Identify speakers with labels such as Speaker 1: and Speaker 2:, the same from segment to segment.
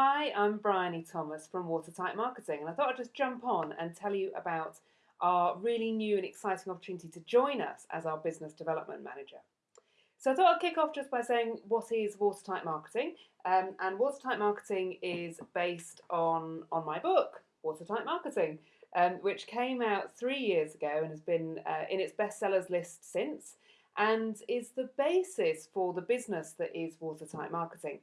Speaker 1: Hi, I'm Bryony Thomas from Watertight Marketing, and I thought I'd just jump on and tell you about our really new and exciting opportunity to join us as our business development manager. So I thought I'd kick off just by saying what is Watertight Marketing, um, and Watertight Marketing is based on on my book, Watertight Marketing, um, which came out three years ago and has been uh, in its bestsellers list since, and is the basis for the business that is Watertight Marketing.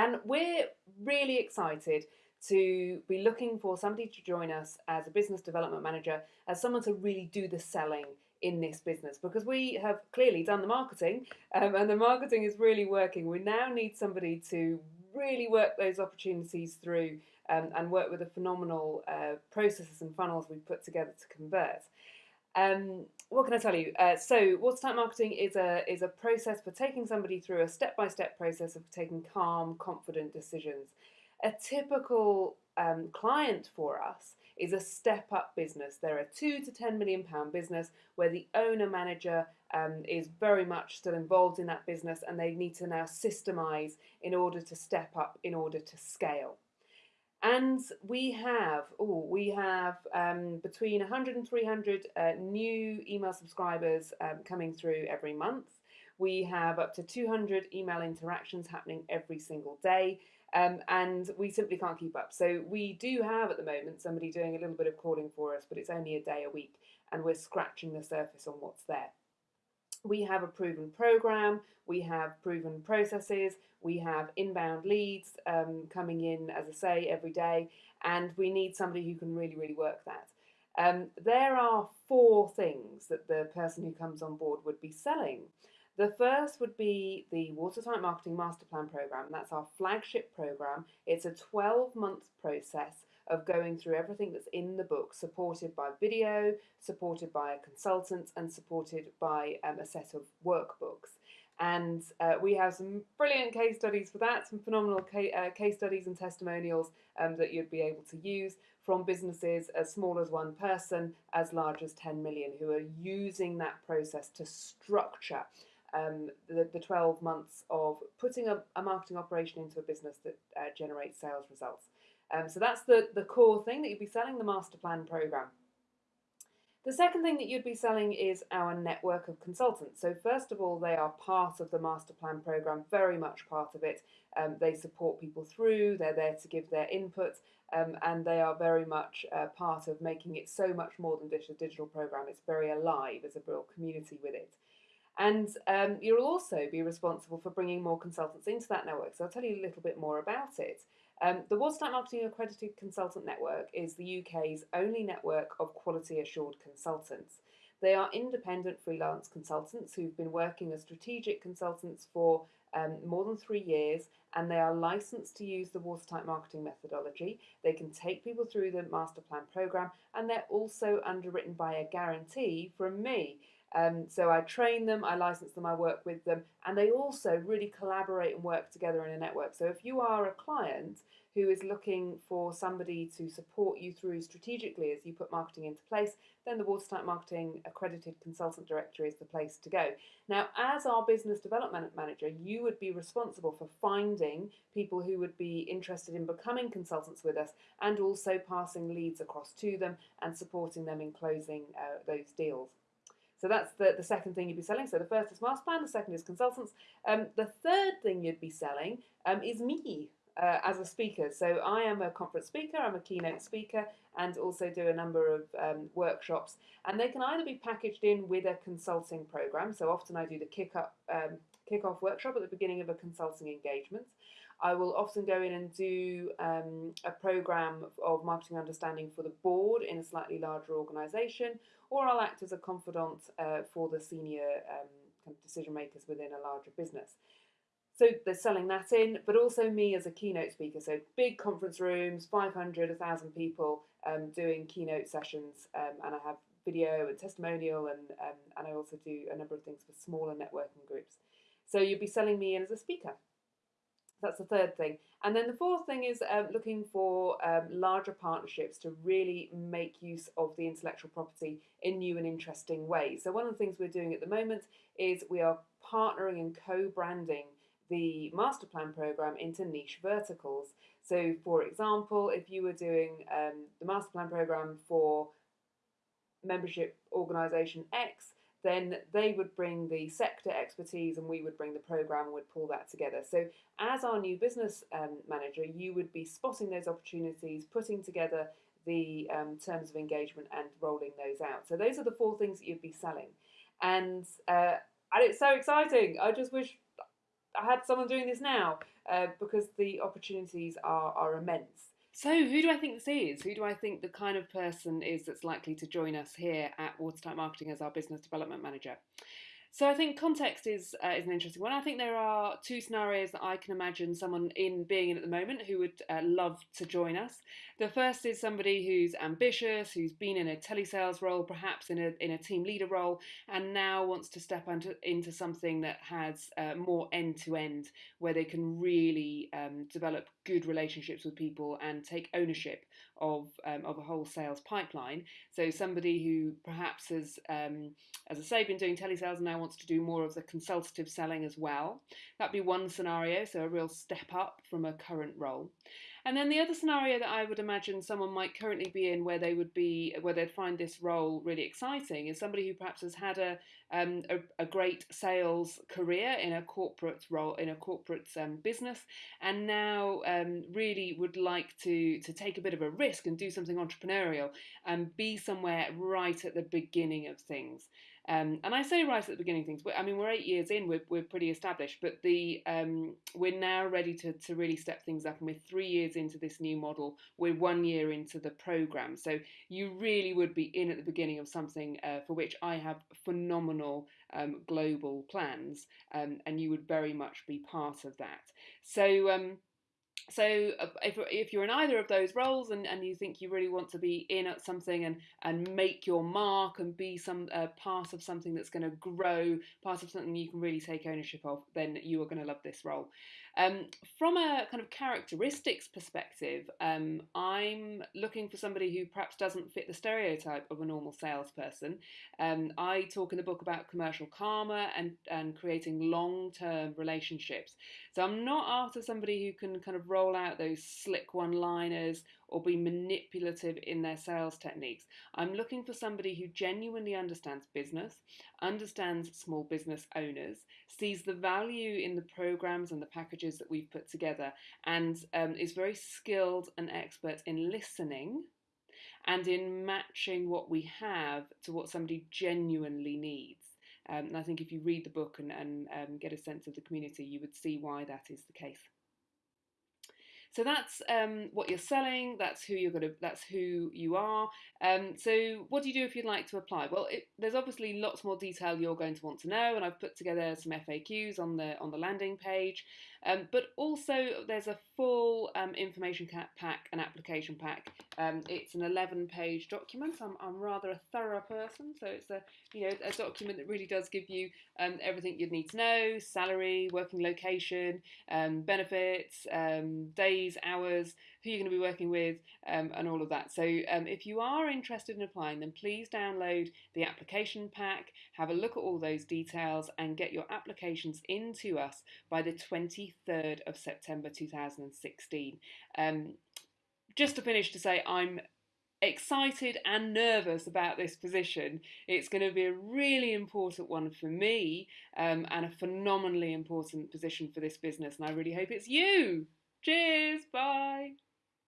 Speaker 1: And we're really excited to be looking for somebody to join us as a business development manager, as someone to really do the selling in this business because we have clearly done the marketing um, and the marketing is really working. We now need somebody to really work those opportunities through um, and work with the phenomenal uh, processes and funnels we've put together to convert. Um, what can I tell you? Uh, so, watertight marketing is a is a process for taking somebody through a step by step process of taking calm, confident decisions. A typical um, client for us is a step up business. They're a two to ten million pound business where the owner manager um, is very much still involved in that business, and they need to now systemize in order to step up, in order to scale. And we have, oh, we have um, between 100 and 300 uh, new email subscribers um, coming through every month. We have up to 200 email interactions happening every single day. Um, and we simply can't keep up. So we do have at the moment somebody doing a little bit of calling for us, but it's only a day a week, and we're scratching the surface on what's there we have a proven program, we have proven processes, we have inbound leads um, coming in, as I say, every day, and we need somebody who can really, really work that. Um, there are four things that the person who comes on board would be selling. The first would be the Watertight Marketing Master Plan program. That's our flagship program. It's a 12 month process of going through everything that's in the book, supported by video, supported by a consultant, and supported by um, a set of workbooks. And uh, we have some brilliant case studies for that, some phenomenal ca- uh, case studies and testimonials um, that you'd be able to use from businesses as small as one person, as large as 10 million, who are using that process to structure um, the, the 12 months of putting a, a, marketing operation into a business that uh, generates sales results. Um, so that's the, the core thing that you'd be selling the master plan program. The second thing that you'd be selling is our network of consultants. So first of all, they are part of the master plan program, very much part of it. Um, they support people through, they're there to give their input, um, and they are very much uh, part of making it so much more than just a digital program. It's very alive, there's a real community with it. And um, you'll also be responsible for bringing more consultants into that network. So I'll tell you a little bit more about it. Um, the Watertight Marketing Accredited Consultant Network is the UK's only network of quality assured consultants. They are independent freelance consultants who've been working as strategic consultants for um, more than three years and they are licensed to use the watertight marketing methodology. They can take people through the master plan program and they're also underwritten by a guarantee from me. Um, so I train them, I license them, I work with them, and they also really collaborate and work together in a network. So if you are a client who is looking for somebody to support you through strategically as you put marketing into place, then the Watertight Marketing Accredited Consultant Directory is the place to go. Now, as our business development manager, you would be responsible for finding people who would be interested in becoming consultants with us and also passing leads across to them and supporting them in closing uh, those deals. So that's the, the second thing you'd be selling. So the first is master plan, the second is consultants. Um, the third thing you'd be selling um, is me uh, as a speaker. So I am a conference speaker, I'm a keynote speaker, and also do a number of um, workshops. And they can either be packaged in with a consulting program. So often I do the kick up um, kick off workshop at the beginning of a consulting engagement. I will often go in and do um, a program of marketing understanding for the board in a slightly larger organisation, or I'll act as a confidant uh, for the senior um, kind of decision makers within a larger business. So they're selling that in, but also me as a keynote speaker. So big conference rooms, 500, 1,000 people um, doing keynote sessions, um, and I have video and testimonial, and um, and I also do a number of things for smaller networking groups. So you'd be selling me in as a speaker. That's the third thing. And then the fourth thing is um, looking for um, larger partnerships to really make use of the intellectual property in new and interesting ways. So, one of the things we're doing at the moment is we are partnering and co branding the master plan program into niche verticals. So, for example, if you were doing um, the master plan program for membership organisation X, then they would bring the sector expertise and we would bring the program and would pull that together. So, as our new business um, manager, you would be spotting those opportunities, putting together the um, terms of engagement and rolling those out. So, those are the four things that you'd be selling. And, uh, and it's so exciting. I just wish I had someone doing this now uh, because the opportunities are, are immense. So, who do I think this is? Who do I think the kind of person is that's likely to join us here at Watertight Marketing as our business development manager? So I think context is uh, is an interesting one. I think there are two scenarios that I can imagine someone in being in at the moment who would uh, love to join us. The first is somebody who's ambitious, who's been in a telesales role, perhaps in a in a team leader role, and now wants to step into into something that has uh, more end to end, where they can really um, develop good relationships with people and take ownership of um, of a whole sales pipeline. So somebody who perhaps has, um, as I say, been doing telesales and now wants to do more of the consultative selling as well. That'd be one scenario, so a real step up from a current role. And then the other scenario that I would imagine someone might currently be in, where they would be, where they'd find this role really exciting, is somebody who perhaps has had a um, a, a, great sales career in a corporate role in a corporate um, business, and now um, really would like to to take a bit of a risk and do something entrepreneurial and be somewhere right at the beginning of things. Um, and I say right at the beginning things. I mean, we're eight years in, we're, we're pretty established, but the um, we're now ready to, to really step things up. And we're three years into this new model. We're one year into the program. So you really would be in at the beginning of something uh, for which I have phenomenal um, global plans, um, and you would very much be part of that. So um, so uh, if, if you're in either of those roles and, and you think you really want to be in at something and, and make your mark and be some uh, part of something that's going to grow, part of something you can really take ownership of, then you are going to love this role. Um, from a kind of characteristics perspective, um, I'm looking for somebody who perhaps doesn't fit the stereotype of a normal salesperson. Um, I talk in the book about commercial karma and, and creating long term relationships. So I'm not after somebody who can kind of roll out those slick one liners or be manipulative in their sales techniques. I'm looking for somebody who genuinely understands business, understands small business owners, sees the value in the programs and the packages that we've put together, and um, is very skilled and expert in listening and in matching what we have to what somebody genuinely needs. Um, and I think if you read the book and, and um, get a sense of the community, you would see why that is the case. So that's um, what you're selling. That's who you're going to. That's who you are. Um, so what do you do if you'd like to apply? Well, it, there's obviously lots more detail you're going to want to know, and I've put together some FAQs on the on the landing page. Um, but also there's a full um, information pack and application pack. Um, it's an 11-page document. I'm, I'm rather a thorough person, so it's a you know a document that really does give you um, everything you'd need to know: salary, working location, benefits, um, days, hours, who you're going to be working with, um, and all of that. So um, if you are interested in applying, then please download the application pack, have a look at all those details, and get your applications into us by the 23rd of September 2016. Um, just to finish, to say I'm excited and nervous about this position. It's going to be a really important one for me um, and a phenomenally important position for this business, and I really hope it's you. Cheers. Bye.